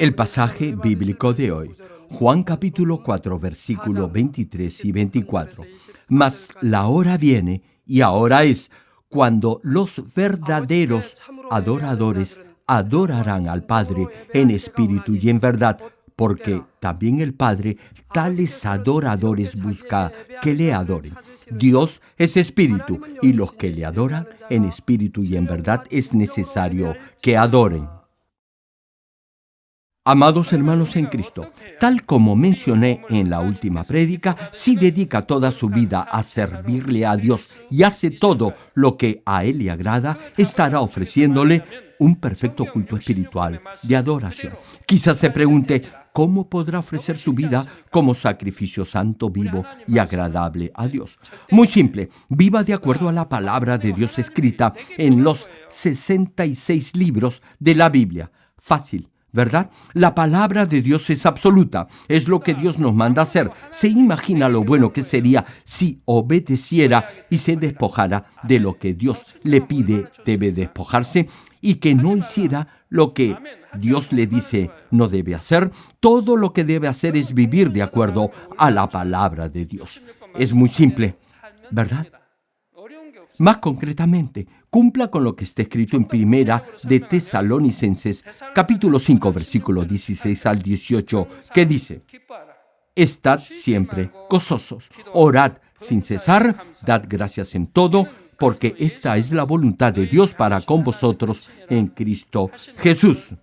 El pasaje bíblico de hoy, Juan capítulo 4, versículo 23 y 24. Mas la hora viene, y ahora es, cuando los verdaderos adoradores adorarán al Padre en espíritu y en verdad, porque también el Padre tales adoradores busca que le adoren. Dios es espíritu, y los que le adoran en espíritu y en verdad es necesario que adoren. Amados hermanos en Cristo, tal como mencioné en la última prédica, si dedica toda su vida a servirle a Dios y hace todo lo que a Él le agrada, estará ofreciéndole un perfecto culto espiritual de adoración. Quizás se pregunte, ¿cómo podrá ofrecer su vida como sacrificio santo, vivo y agradable a Dios? Muy simple, viva de acuerdo a la palabra de Dios escrita en los 66 libros de la Biblia. Fácil ¿verdad? La palabra de Dios es absoluta, es lo que Dios nos manda hacer. Se imagina lo bueno que sería si obedeciera y se despojara de lo que Dios le pide debe despojarse y que no hiciera lo que Dios le dice no debe hacer. Todo lo que debe hacer es vivir de acuerdo a la palabra de Dios. Es muy simple, ¿verdad? Más concretamente, cumpla con lo que está escrito en primera de Tesalonicenses, capítulo 5, versículo 16 al 18, que dice, Estad siempre gozosos, orad sin cesar, dad gracias en todo, porque esta es la voluntad de Dios para con vosotros en Cristo Jesús.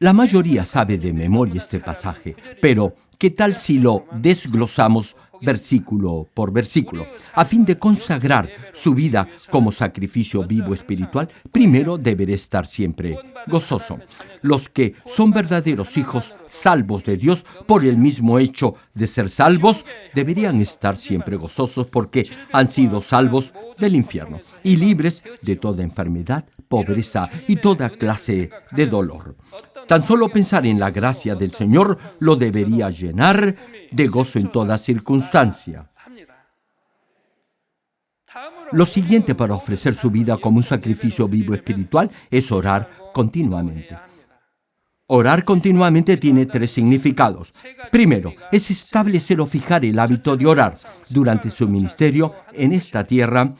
La mayoría sabe de memoria este pasaje, pero ¿qué tal si lo desglosamos versículo por versículo? A fin de consagrar su vida como sacrificio vivo espiritual, primero deberá estar siempre gozoso. Los que son verdaderos hijos salvos de Dios por el mismo hecho de ser salvos, deberían estar siempre gozosos porque han sido salvos del infierno y libres de toda enfermedad, pobreza y toda clase de dolor. Tan solo pensar en la gracia del Señor lo debería llenar de gozo en toda circunstancia. Lo siguiente para ofrecer su vida como un sacrificio vivo espiritual es orar continuamente. Orar continuamente tiene tres significados. Primero, es establecer o fijar el hábito de orar. Durante su ministerio en esta tierra,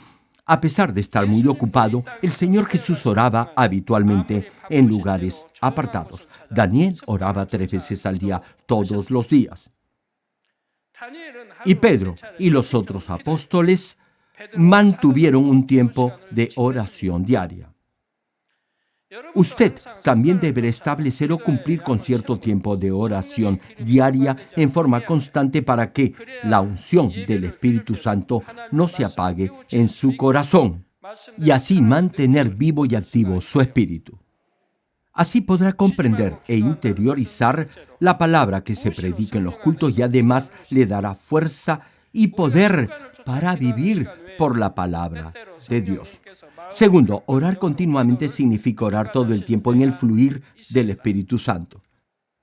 a pesar de estar muy ocupado, el Señor Jesús oraba habitualmente en lugares apartados. Daniel oraba tres veces al día, todos los días. Y Pedro y los otros apóstoles mantuvieron un tiempo de oración diaria. Usted también deberá establecer o cumplir con cierto tiempo de oración diaria en forma constante para que la unción del Espíritu Santo no se apague en su corazón y así mantener vivo y activo su espíritu. Así podrá comprender e interiorizar la palabra que se predica en los cultos y además le dará fuerza y poder para vivir por la palabra de Dios. Segundo, orar continuamente significa orar todo el tiempo en el fluir del Espíritu Santo.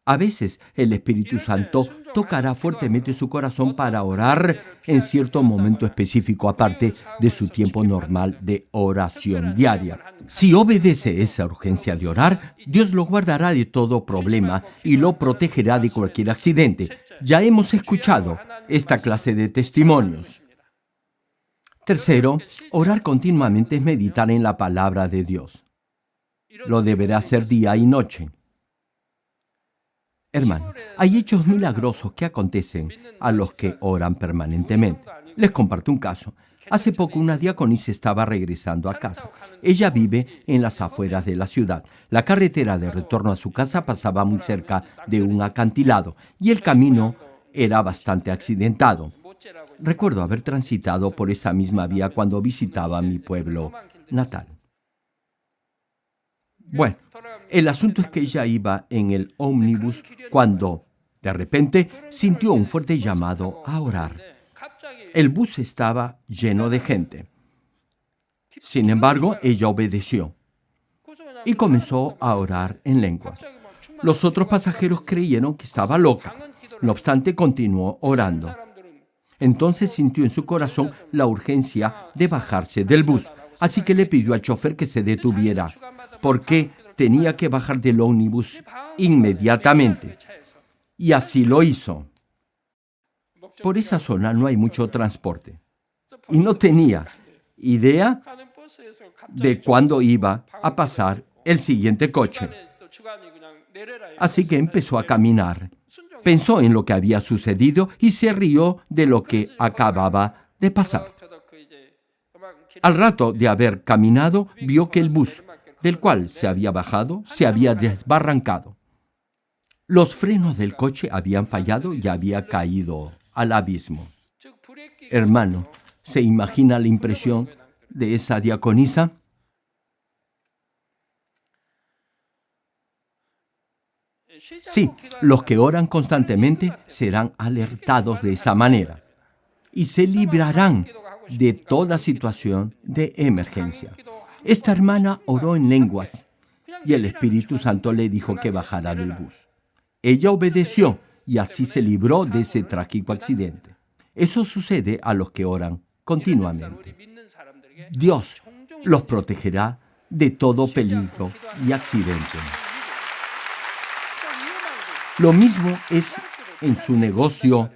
A veces el Espíritu Santo tocará fuertemente su corazón para orar en cierto momento específico aparte de su tiempo normal de oración diaria. Si obedece esa urgencia de orar, Dios lo guardará de todo problema y lo protegerá de cualquier accidente. Ya hemos escuchado esta clase de testimonios. Tercero, orar continuamente es meditar en la palabra de Dios. Lo deberá hacer día y noche. Hermano, hay hechos milagrosos que acontecen a los que oran permanentemente. Les comparto un caso. Hace poco una diaconisa estaba regresando a casa. Ella vive en las afueras de la ciudad. La carretera de retorno a su casa pasaba muy cerca de un acantilado y el camino era bastante accidentado. Recuerdo haber transitado por esa misma vía cuando visitaba mi pueblo natal. Bueno, el asunto es que ella iba en el ómnibus cuando, de repente, sintió un fuerte llamado a orar. El bus estaba lleno de gente. Sin embargo, ella obedeció y comenzó a orar en lenguas. Los otros pasajeros creyeron que estaba loca. No obstante, continuó orando. Entonces sintió en su corazón la urgencia de bajarse del bus. Así que le pidió al chofer que se detuviera, porque tenía que bajar del ómnibus inmediatamente. Y así lo hizo. Por esa zona no hay mucho transporte. Y no tenía idea de cuándo iba a pasar el siguiente coche. Así que empezó a caminar. Pensó en lo que había sucedido y se rió de lo que acababa de pasar. Al rato de haber caminado, vio que el bus del cual se había bajado se había desbarrancado. Los frenos del coche habían fallado y había caído al abismo. Hermano, ¿se imagina la impresión de esa diaconisa? Sí, los que oran constantemente serán alertados de esa manera y se librarán de toda situación de emergencia. Esta hermana oró en lenguas y el Espíritu Santo le dijo que bajara del bus. Ella obedeció y así se libró de ese trágico accidente. Eso sucede a los que oran continuamente. Dios los protegerá de todo peligro y accidente. Lo mismo es en su negocio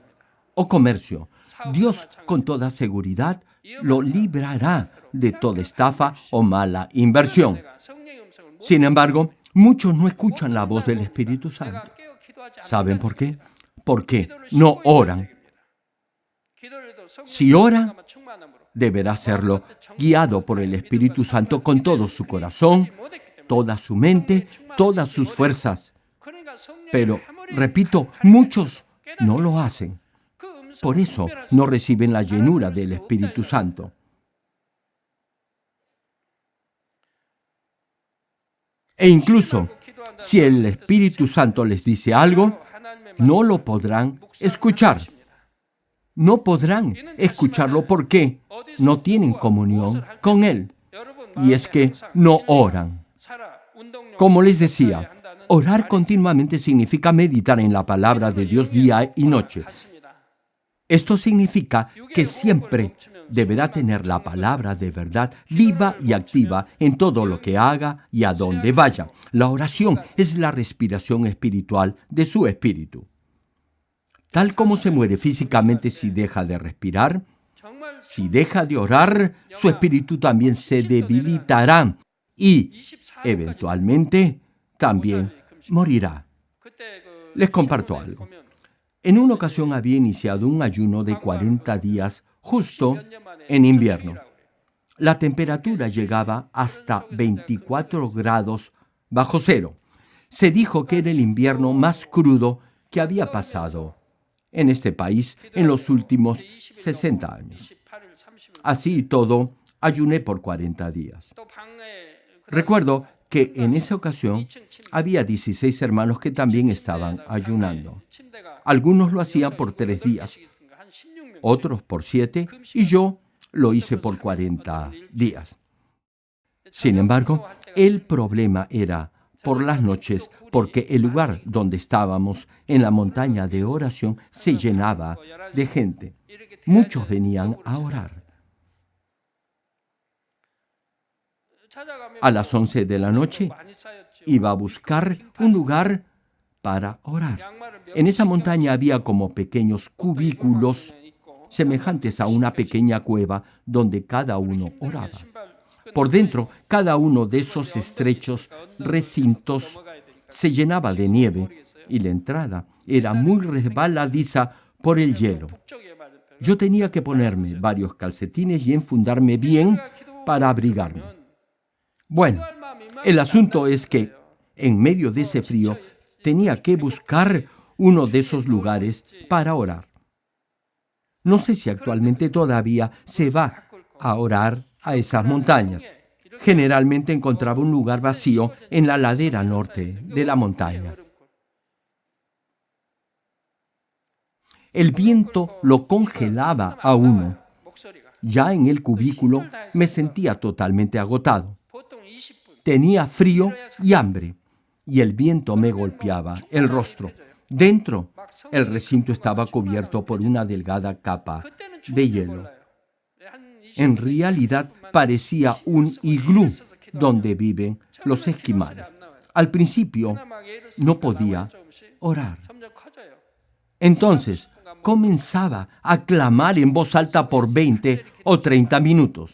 o comercio. Dios con toda seguridad lo librará de toda estafa o mala inversión. Sin embargo, muchos no escuchan la voz del Espíritu Santo. ¿Saben por qué? Porque no oran. Si ora, deberá hacerlo guiado por el Espíritu Santo con todo su corazón, toda su mente, todas sus fuerzas. Pero, repito, muchos no lo hacen. Por eso no reciben la llenura del Espíritu Santo. E incluso, si el Espíritu Santo les dice algo, no lo podrán escuchar. No podrán escucharlo porque no tienen comunión con Él. Y es que no oran. Como les decía, orar continuamente significa meditar en la palabra de Dios día y noche. Esto significa que siempre deberá tener la palabra de verdad viva y activa en todo lo que haga y a donde vaya. La oración es la respiración espiritual de su espíritu. Tal como se muere físicamente si deja de respirar, si deja de orar, su espíritu también se debilitará y, eventualmente, también morirá. Les comparto algo. En una ocasión había iniciado un ayuno de 40 días justo en invierno. La temperatura llegaba hasta 24 grados bajo cero. Se dijo que era el invierno más crudo que había pasado en este país en los últimos 60 años. Así y todo, ayuné por 40 días. Recuerdo que en esa ocasión había 16 hermanos que también estaban ayunando. Algunos lo hacían por tres días, otros por siete, y yo lo hice por 40 días. Sin embargo, el problema era por las noches, porque el lugar donde estábamos, en la montaña de oración, se llenaba de gente. Muchos venían a orar. A las 11 de la noche iba a buscar un lugar para orar. En esa montaña había como pequeños cubículos semejantes a una pequeña cueva donde cada uno oraba. Por dentro, cada uno de esos estrechos recintos se llenaba de nieve y la entrada era muy resbaladiza por el hielo. Yo tenía que ponerme varios calcetines y enfundarme bien para abrigarme. Bueno, el asunto es que en medio de ese frío tenía que buscar uno de esos lugares para orar. No sé si actualmente todavía se va a orar a esas montañas. Generalmente encontraba un lugar vacío en la ladera norte de la montaña. El viento lo congelaba a uno. Ya en el cubículo me sentía totalmente agotado. Tenía frío y hambre, y el viento me golpeaba el rostro. Dentro, el recinto estaba cubierto por una delgada capa de hielo. En realidad parecía un iglú donde viven los esquimales. Al principio no podía orar. Entonces comenzaba a clamar en voz alta por 20 o 30 minutos.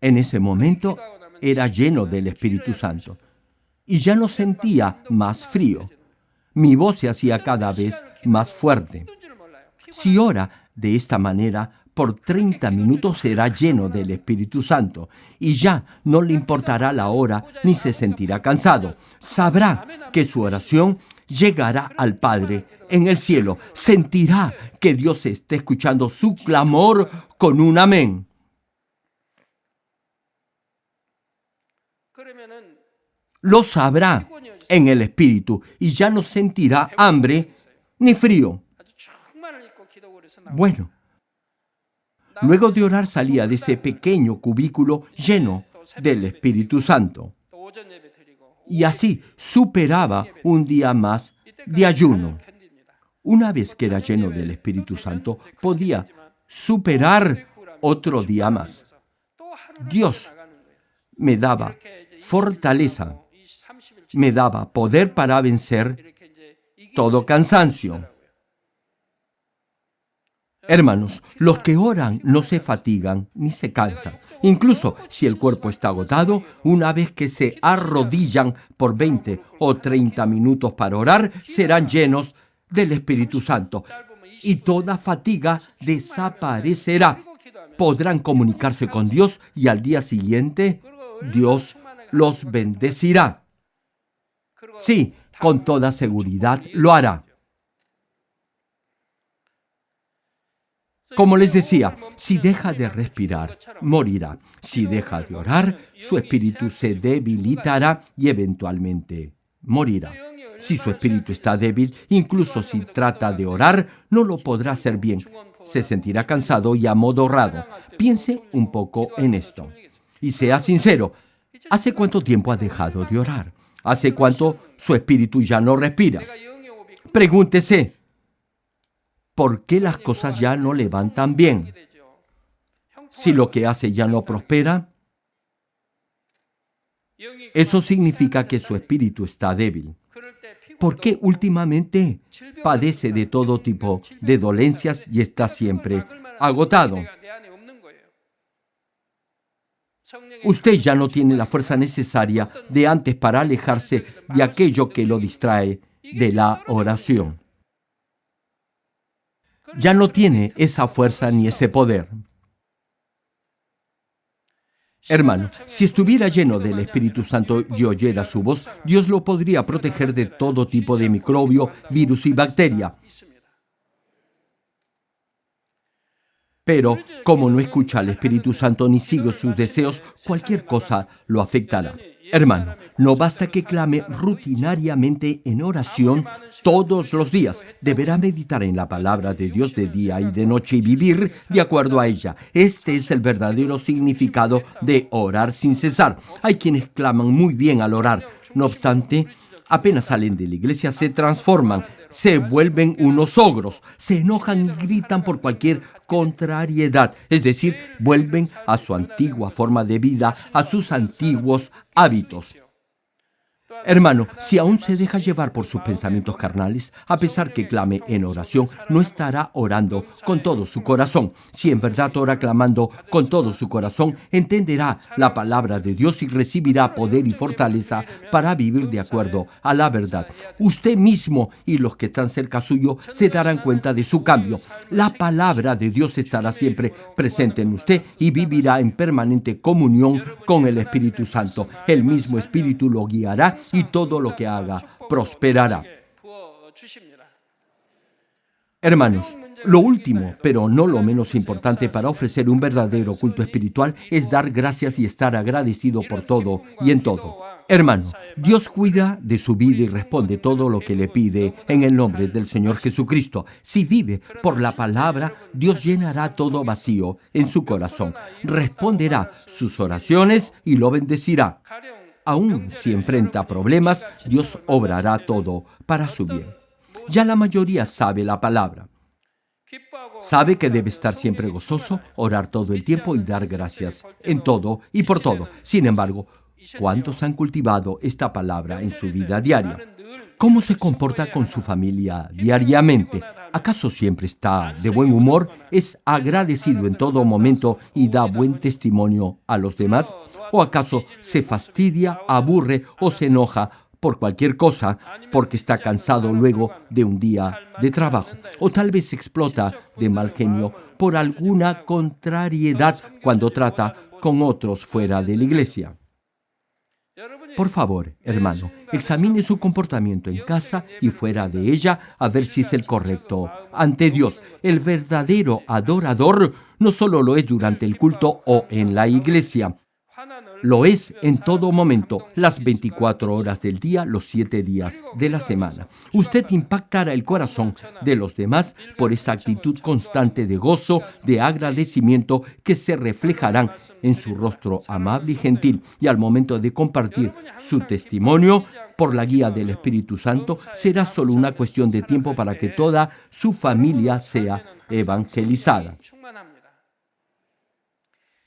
En ese momento era lleno del Espíritu Santo y ya no sentía más frío. Mi voz se hacía cada vez más fuerte. Si ora de esta manera, por 30 minutos será lleno del Espíritu Santo y ya no le importará la hora ni se sentirá cansado. Sabrá que su oración llegará al Padre en el cielo. Sentirá que Dios está escuchando su clamor con un amén. Lo sabrá en el Espíritu y ya no sentirá hambre ni frío. Bueno, luego de orar salía de ese pequeño cubículo lleno del Espíritu Santo. Y así superaba un día más de ayuno. Una vez que era lleno del Espíritu Santo, podía superar otro día más. Dios me daba fortaleza, me daba poder para vencer todo cansancio. Hermanos, los que oran no se fatigan ni se cansan. Incluso si el cuerpo está agotado, una vez que se arrodillan por 20 o 30 minutos para orar, serán llenos del Espíritu Santo y toda fatiga desaparecerá. Podrán comunicarse con Dios y al día siguiente Dios los bendecirá. Sí, con toda seguridad lo hará. Como les decía, si deja de respirar, morirá. Si deja de orar, su espíritu se debilitará y eventualmente morirá. Si su espíritu está débil, incluso si trata de orar, no lo podrá hacer bien. Se sentirá cansado y amodorrado. Piense un poco en esto. Y sea sincero, ¿hace cuánto tiempo ha dejado de orar? ¿Hace cuánto su espíritu ya no respira? Pregúntese, ¿por qué las cosas ya no le van tan bien? Si lo que hace ya no prospera, eso significa que su espíritu está débil. ¿Por qué últimamente padece de todo tipo de dolencias y está siempre agotado? Usted ya no tiene la fuerza necesaria de antes para alejarse de aquello que lo distrae de la oración ya no tiene esa fuerza ni ese poder. Hermano, si estuviera lleno del Espíritu Santo y oyera su voz, Dios lo podría proteger de todo tipo de microbio, virus y bacteria. Pero como no escucha al Espíritu Santo ni sigue sus deseos, cualquier cosa lo afectará. Hermano, no basta que clame rutinariamente en oración todos los días. Deberá meditar en la palabra de Dios de día y de noche y vivir de acuerdo a ella. Este es el verdadero significado de orar sin cesar. Hay quienes claman muy bien al orar. No obstante, apenas salen de la iglesia se transforman, se vuelven unos ogros, se enojan y gritan por cualquier contrariedad, es decir, vuelven a su antigua forma de vida, a sus antiguos hábitos. Hermano, si aún se deja llevar por sus pensamientos carnales, a pesar que clame en oración, no estará orando con todo su corazón. Si en verdad ora clamando con todo su corazón, entenderá la palabra de Dios y recibirá poder y fortaleza para vivir de acuerdo a la verdad. Usted mismo y los que están cerca suyo se darán cuenta de su cambio. La palabra de Dios estará siempre presente en usted y vivirá en permanente comunión con el Espíritu Santo. El mismo Espíritu lo guiará y todo lo que haga prosperará. Hermanos, lo último, pero no lo menos importante para ofrecer un verdadero culto espiritual es dar gracias y estar agradecido por todo y en todo. Hermano, Dios cuida de su vida y responde todo lo que le pide en el nombre del Señor Jesucristo. Si vive por la palabra, Dios llenará todo vacío en su corazón, responderá sus oraciones y lo bendecirá. Aún si enfrenta problemas, Dios obrará todo para su bien. Ya la mayoría sabe la palabra. Sabe que debe estar siempre gozoso, orar todo el tiempo y dar gracias en todo y por todo. Sin embargo, ¿cuántos han cultivado esta palabra en su vida diaria? ¿Cómo se comporta con su familia diariamente? ¿Acaso siempre está de buen humor? ¿Es agradecido en todo momento y da buen testimonio a los demás? ¿O acaso se fastidia, aburre o se enoja por cualquier cosa porque está cansado luego de un día de trabajo? ¿O tal vez explota de mal genio por alguna contrariedad cuando trata con otros fuera de la iglesia? Por favor, hermano, examine su comportamiento en casa y fuera de ella a ver si es el correcto ante Dios. El verdadero adorador no solo lo es durante el culto o en la iglesia, lo es en todo momento, las 24 horas del día, los 7 días de la semana. Usted impactará el corazón de los demás por esa actitud constante de gozo, de agradecimiento que se reflejarán en su rostro amable y gentil. Y al momento de compartir su testimonio, por la guía del Espíritu Santo, será solo una cuestión de tiempo para que toda su familia sea evangelizada.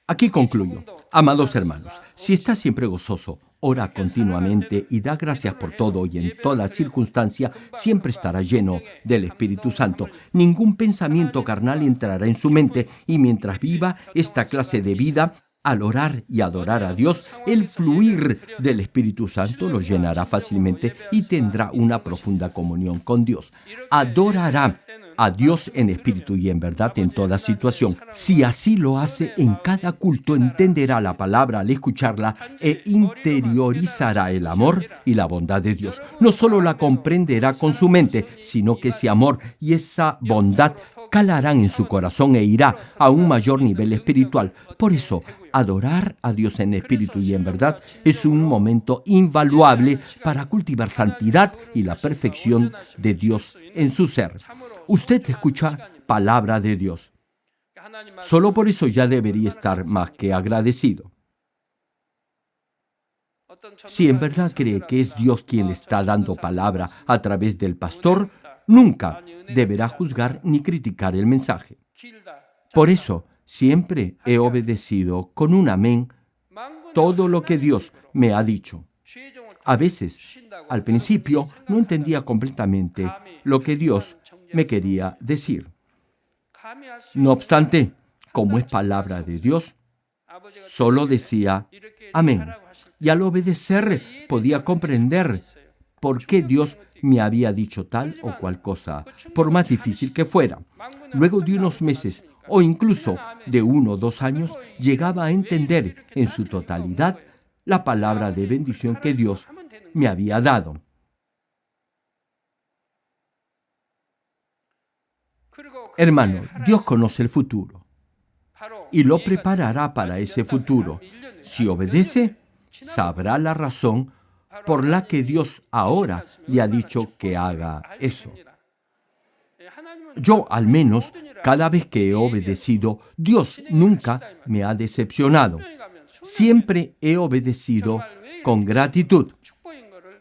Aquí concluyo. Amados hermanos, si está siempre gozoso, ora continuamente y da gracias por todo y en toda circunstancia, siempre estará lleno del Espíritu Santo. Ningún pensamiento carnal entrará en su mente y mientras viva esta clase de vida, al orar y adorar a Dios, el fluir del Espíritu Santo lo llenará fácilmente y tendrá una profunda comunión con Dios. Adorará a Dios en espíritu y en verdad en toda situación. Si así lo hace en cada culto, entenderá la palabra al escucharla e interiorizará el amor y la bondad de Dios. No solo la comprenderá con su mente, sino que ese amor y esa bondad calarán en su corazón e irá a un mayor nivel espiritual. Por eso, adorar a Dios en espíritu y en verdad es un momento invaluable para cultivar santidad y la perfección de Dios en su ser. Usted escucha palabra de Dios. Solo por eso ya debería estar más que agradecido. Si en verdad cree que es Dios quien le está dando palabra a través del pastor, nunca deberá juzgar ni criticar el mensaje. Por eso, siempre he obedecido con un amén todo lo que Dios me ha dicho. A veces, al principio, no entendía completamente lo que Dios me quería decir. No obstante, como es palabra de Dios, solo decía amén. Y al obedecer podía comprender por qué Dios me había dicho tal o cual cosa, por más difícil que fuera. Luego de unos meses o incluso de uno o dos años, llegaba a entender en su totalidad la palabra de bendición que Dios me había dado. Hermano, Dios conoce el futuro y lo preparará para ese futuro. Si obedece, sabrá la razón por la que Dios ahora le ha dicho que haga eso. Yo, al menos, cada vez que he obedecido, Dios nunca me ha decepcionado. Siempre he obedecido con gratitud.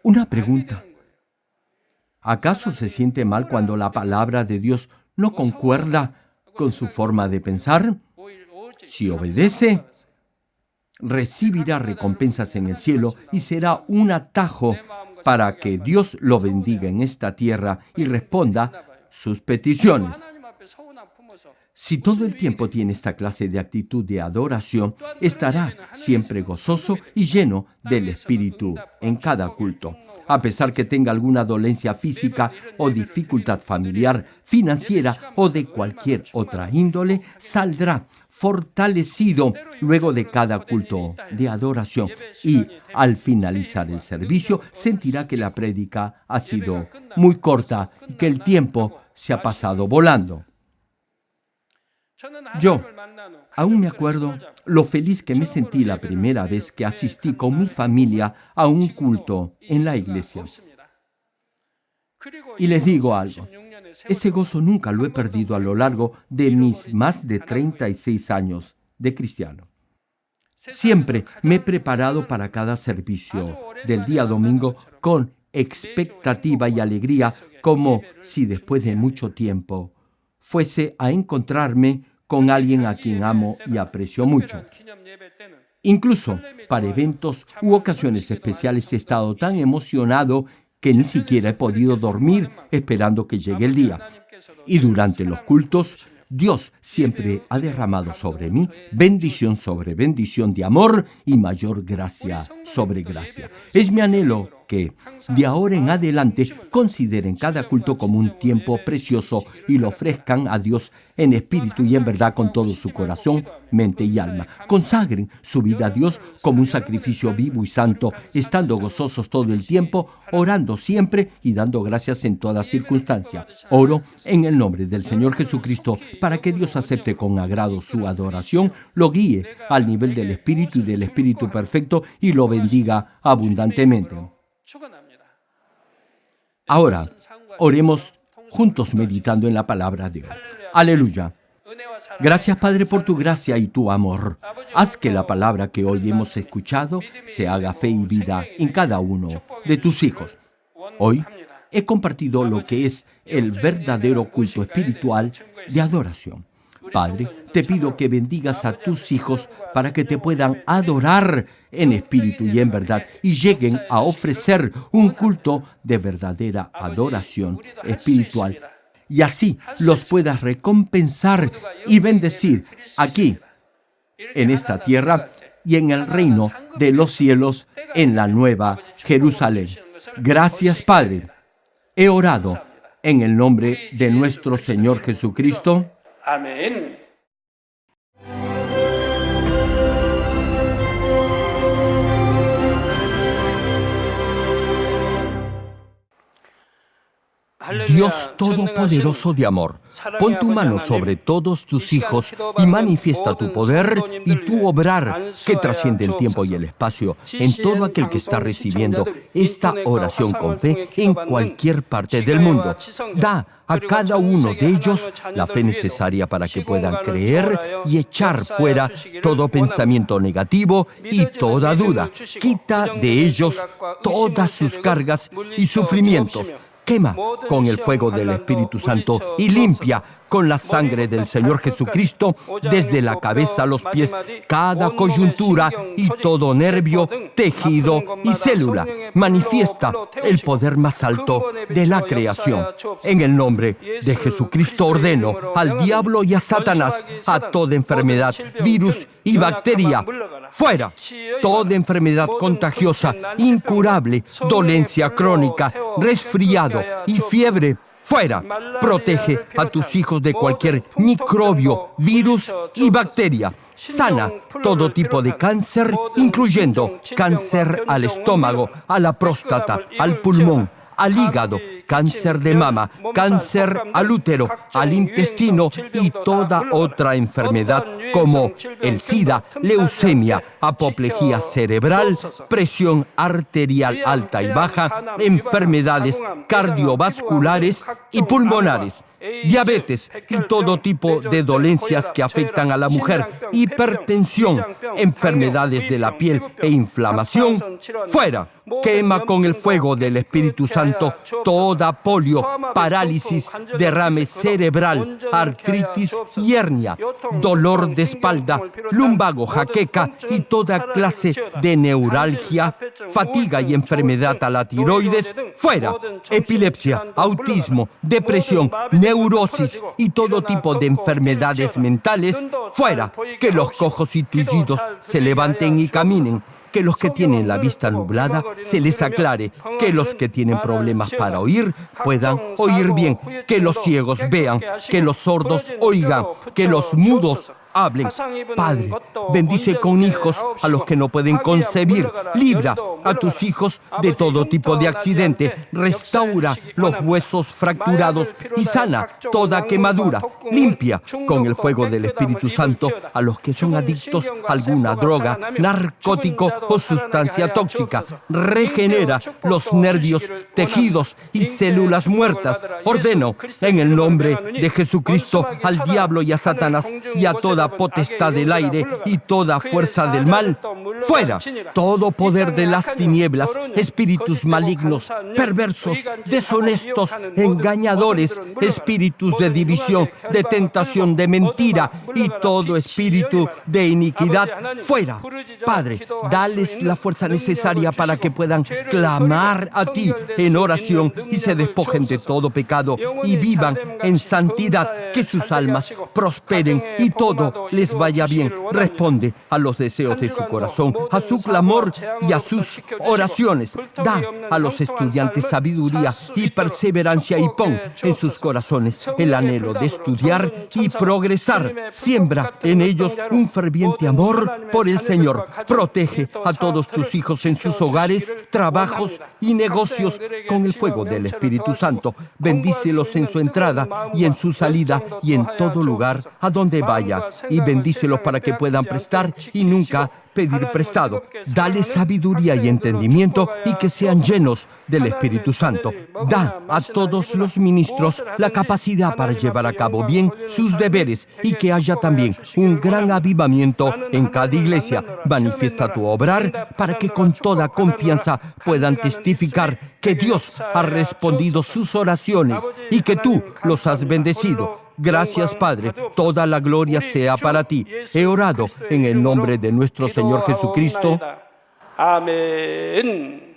Una pregunta. ¿Acaso se siente mal cuando la palabra de Dios no concuerda con su forma de pensar? Si obedece, recibirá recompensas en el cielo y será un atajo para que Dios lo bendiga en esta tierra y responda sus peticiones. Si todo el tiempo tiene esta clase de actitud de adoración, estará siempre gozoso y lleno del Espíritu en cada culto. A pesar que tenga alguna dolencia física o dificultad familiar, financiera o de cualquier otra índole, saldrá fortalecido luego de cada culto de adoración y al finalizar el servicio sentirá que la prédica ha sido muy corta y que el tiempo se ha pasado volando. Yo aún me acuerdo lo feliz que me sentí la primera vez que asistí con mi familia a un culto en la iglesia. Y les digo algo, ese gozo nunca lo he perdido a lo largo de mis más de 36 años de cristiano. Siempre me he preparado para cada servicio del día domingo con expectativa y alegría, como si después de mucho tiempo fuese a encontrarme con alguien a quien amo y aprecio mucho. Incluso para eventos u ocasiones especiales he estado tan emocionado que ni siquiera he podido dormir esperando que llegue el día. Y durante los cultos Dios siempre ha derramado sobre mí bendición sobre bendición de amor y mayor gracia sobre gracia. Es mi anhelo que de ahora en adelante consideren cada culto como un tiempo precioso y lo ofrezcan a Dios en espíritu y en verdad con todo su corazón, mente y alma. Consagren su vida a Dios como un sacrificio vivo y santo, estando gozosos todo el tiempo, orando siempre y dando gracias en toda circunstancia. Oro en el nombre del Señor Jesucristo para que Dios acepte con agrado su adoración, lo guíe al nivel del Espíritu y del Espíritu perfecto y lo bendiga abundantemente. Ahora, oremos juntos meditando en la palabra de Dios. Aleluya. Gracias Padre por tu gracia y tu amor. Haz que la palabra que hoy hemos escuchado se haga fe y vida en cada uno de tus hijos. Hoy he compartido lo que es el verdadero culto espiritual de adoración. Padre, te pido que bendigas a tus hijos para que te puedan adorar en espíritu y en verdad y lleguen a ofrecer un culto de verdadera adoración espiritual. Y así los puedas recompensar y bendecir aquí, en esta tierra y en el reino de los cielos, en la nueva Jerusalén. Gracias, Padre. He orado en el nombre de nuestro Señor Jesucristo. Amén. Dios Todopoderoso de amor, pon tu mano sobre todos tus hijos y manifiesta tu poder y tu obrar que trasciende el tiempo y el espacio en todo aquel que está recibiendo esta oración con fe en cualquier parte del mundo. Da a cada uno de ellos la fe necesaria para que puedan creer y echar fuera todo pensamiento negativo y toda duda. Quita de ellos todas sus cargas y sufrimientos quema con el fuego del Espíritu Santo y limpia con la sangre del Señor Jesucristo desde la cabeza a los pies, cada coyuntura y todo nervio, tejido y célula. Manifiesta el poder más alto de la creación. En el nombre de Jesucristo ordeno al diablo y a Satanás, a toda enfermedad, virus y bacteria, fuera. Toda enfermedad contagiosa, incurable, dolencia crónica, resfriado y fiebre Fuera, protege a tus hijos de cualquier microbio, virus y bacteria. Sana todo tipo de cáncer, incluyendo cáncer al estómago, a la próstata, al pulmón, al hígado, cáncer de mama, cáncer al útero, al intestino y toda otra enfermedad como el SIDA, leucemia, apoplejía cerebral, presión arterial alta y baja, enfermedades cardiovasculares y pulmonares diabetes y todo tipo de dolencias que afectan a la mujer, hipertensión, enfermedades de la piel e inflamación, fuera. Quema con el fuego del Espíritu Santo toda polio, parálisis, derrame cerebral, artritis y hernia, dolor de espalda, lumbago, jaqueca y toda clase de neuralgia, fatiga y enfermedad a la tiroides, fuera. Epilepsia, autismo, depresión, neurosis y todo tipo de enfermedades mentales, fuera. Que los cojos y tullidos se levanten y caminen que los que tienen la vista nublada se les aclare, que los que tienen problemas para oír puedan oír bien, que los ciegos vean, que los sordos oigan, que los mudos hablen. Padre, bendice con hijos a los que no pueden concebir. Libra a tus hijos de todo tipo de accidente. Restaura los huesos fracturados y sana toda quemadura. Limpia con el fuego del Espíritu Santo a los que son adictos a alguna droga, narcótico o sustancia tóxica. Regenera los nervios, tejidos y células muertas. Ordeno en el nombre de Jesucristo al diablo y a Satanás y a toda toda potestad del aire y toda fuerza del mal, fuera todo poder de las tinieblas, espíritus malignos, perversos, deshonestos, engañadores, espíritus de división, de tentación, de mentira y todo espíritu de iniquidad, fuera. Padre, dales la fuerza necesaria para que puedan clamar a ti en oración y se despojen de todo pecado y vivan en santidad, que sus almas prosperen y todo les vaya bien. Responde a los deseos de su corazón, a su clamor y a sus oraciones. Da a los estudiantes sabiduría y perseverancia y pon en sus corazones el anhelo de estudiar y progresar. Siembra en ellos un ferviente amor por el Señor. Protege a todos tus hijos en sus hogares, trabajos y negocios con el fuego del Espíritu Santo. Bendícelos en su entrada y en su salida y en todo lugar a donde vaya. Y bendícelos para que puedan prestar y nunca pedir prestado. Dale sabiduría y entendimiento y que sean llenos del Espíritu Santo. Da a todos los ministros la capacidad para llevar a cabo bien sus deberes y que haya también un gran avivamiento en cada iglesia. Manifiesta tu obrar para que con toda confianza puedan testificar que Dios ha respondido sus oraciones y que tú los has bendecido Gracias, Padre. Toda la gloria sea para ti. He orado en el nombre de nuestro Señor Jesucristo. Amén.